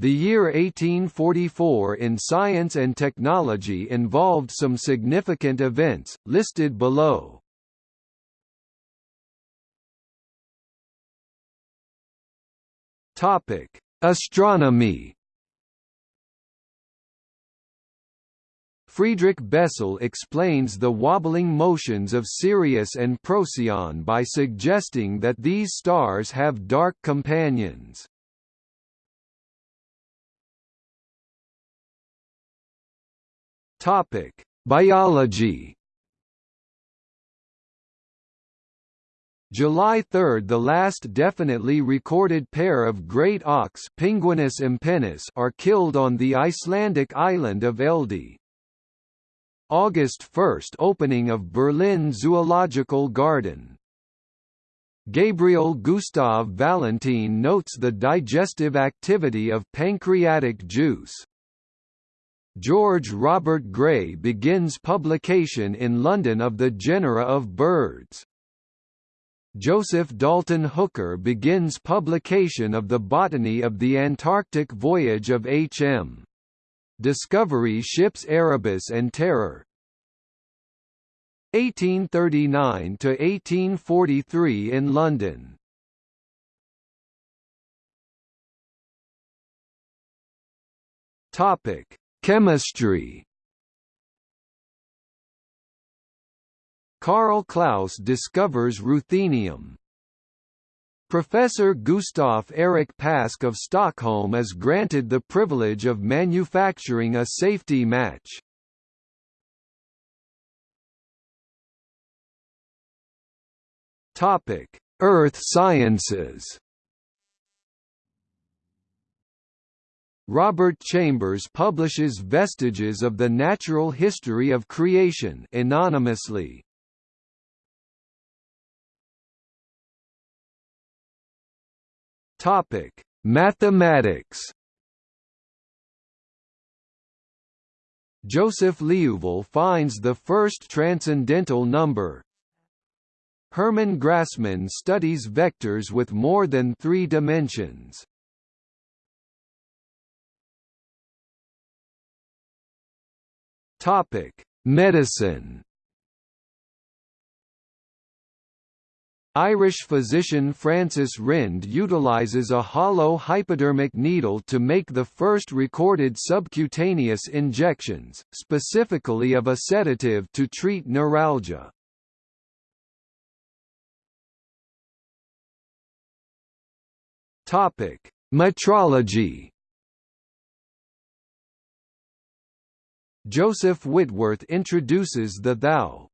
The year 1844 in science and technology involved some significant events, listed below. Astronomy Friedrich Bessel explains the wobbling motions of Sirius and Procyon by suggesting that these stars have dark companions. Topic: Biology. July 3 – The last definitely recorded pair of great auks Pinguinus impennis are killed on the Icelandic island of Eldey. August 1 – Opening of Berlin Zoological Garden Gabriel Gustav Valentin notes the digestive activity of pancreatic juice. George Robert Gray begins publication in London of the genera of birds. Joseph Dalton Hooker begins publication of the Botany of the Antarctic Voyage of H.M. Discovery ships Erebus and Terror 1839 to 1843 in London Topic Chemistry Karl Klaus discovers ruthenium. Professor Gustav Erik Pasch of Stockholm is granted the privilege of manufacturing a safety match. Topic: Earth Sciences Robert Chambers publishes Vestiges of the Natural History of Creation anonymously. Topic: Mathematics. Joseph Liouville finds the first transcendental number. Hermann Grassmann studies vectors with more than three dimensions. Topic: Medicine. Irish physician Francis Rynd utilizes a hollow hypodermic needle to make the first recorded subcutaneous injections, specifically of a sedative to treat neuralgia. Metrology. Joseph Whitworth introduces the thou.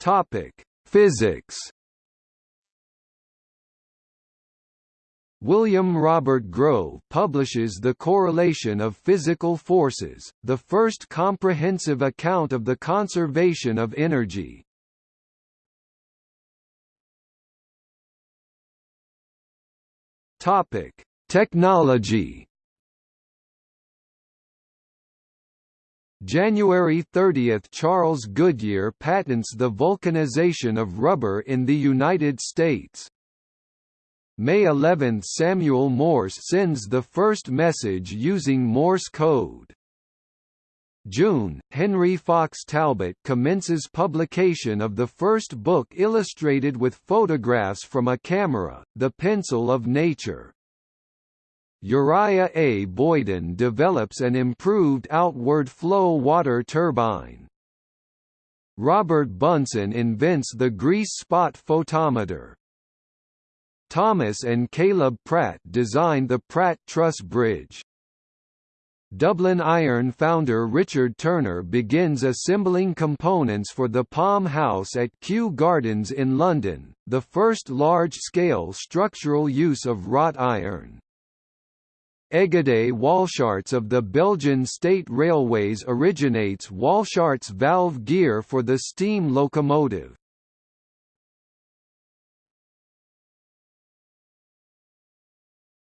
Topic: Physics. William Robert Grove publishes The Correlation of Physical Forces, the first comprehensive account of the conservation of energy. Topic: Technology January 30 – Charles Goodyear patents the vulcanization of rubber in the United States. May 11 – Samuel Morse sends the first message using Morse code. June, Henry Fox Talbot commences publication of the first book illustrated with photographs from a camera, The Pencil of Nature. Uriah A. Boyden develops an improved outward flow water turbine. Robert Bunsen invents the grease spot photometer. Thomas and Caleb Pratt design the Pratt Truss Bridge. Dublin Iron founder Richard Turner begins assembling components for the Palm House at Kew Gardens in London, the first large-scale structural use of wrought iron. Egede Walschaerts of the Belgian State Railways originates Walschaerts valve gear for the steam locomotive.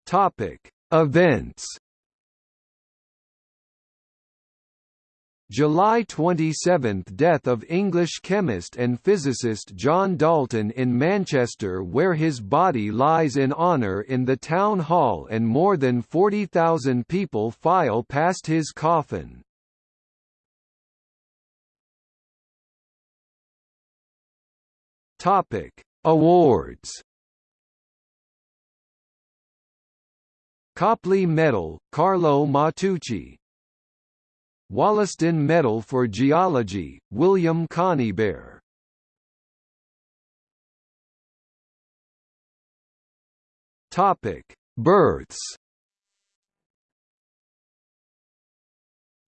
Topic: Events July 27 – Death of English chemist and physicist John Dalton in Manchester where his body lies in honour in the town hall and more than 40,000 people file past his coffin. Awards Copley Medal, Carlo Matteucci Wollaston Medal for Geology, William Conybeare. Topic: Births.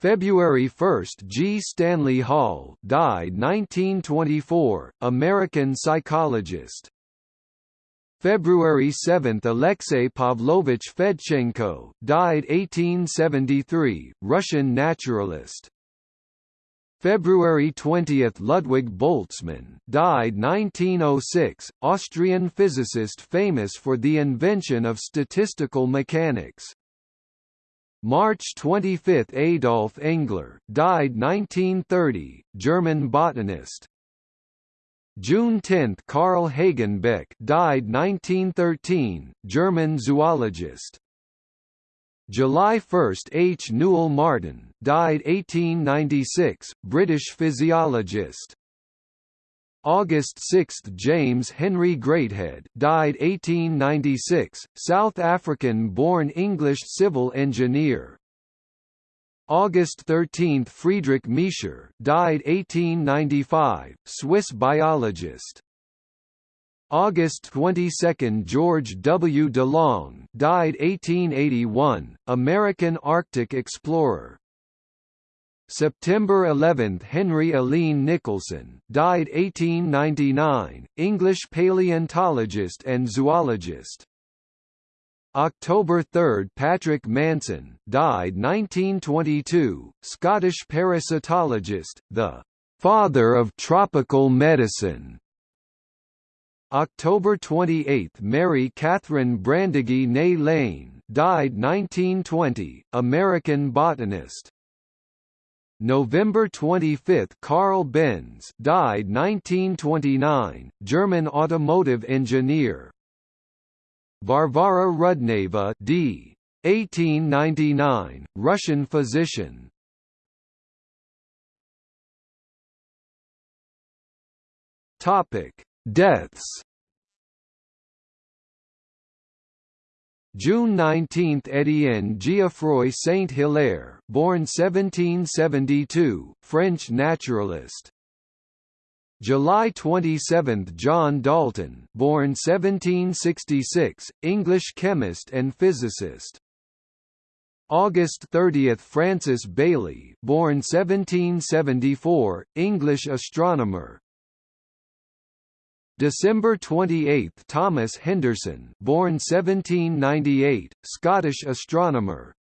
February 1 – G. Stanley Hall died 1924, American psychologist. February 7 – Alexei Pavlovich Fedchenko, died 1873, Russian naturalist. February 20 – Ludwig Boltzmann, died 1906, Austrian physicist famous for the invention of statistical mechanics. March 25 – Adolf Engler, died 1930, German botanist. June 10 – Carl Hagenbeck died 1913, German zoologist. July 1 – H. Newell Martin died 1896, British physiologist. August 6 – James Henry Greathead, died 1896, South African-born English civil engineer. August 13 – Friedrich Miescher died 1895, Swiss biologist. August 22 – George W. DeLong died 1881, American Arctic explorer. September 11 – Henry Alleyne Nicholson died 1899, English paleontologist and zoologist. October 3 – Patrick Manson died 1922, Scottish parasitologist, the «father of tropical medicine». October 28 – Mary Catherine Brandegee née Lane died 1920, American botanist. November 25 – Carl Benz died 1929, German automotive engineer. Varvara Rudneva d. 1899, Russian physician. Topic: Deaths. June 19 – Étienne Geoffroy Saint-Hilaire, born 1772, French naturalist. July 27 – John Dalton born 1766, English chemist and physicist. August 30 – Francis Baily born 1774, English astronomer. December 28 – Thomas Henderson born 1798, Scottish astronomer.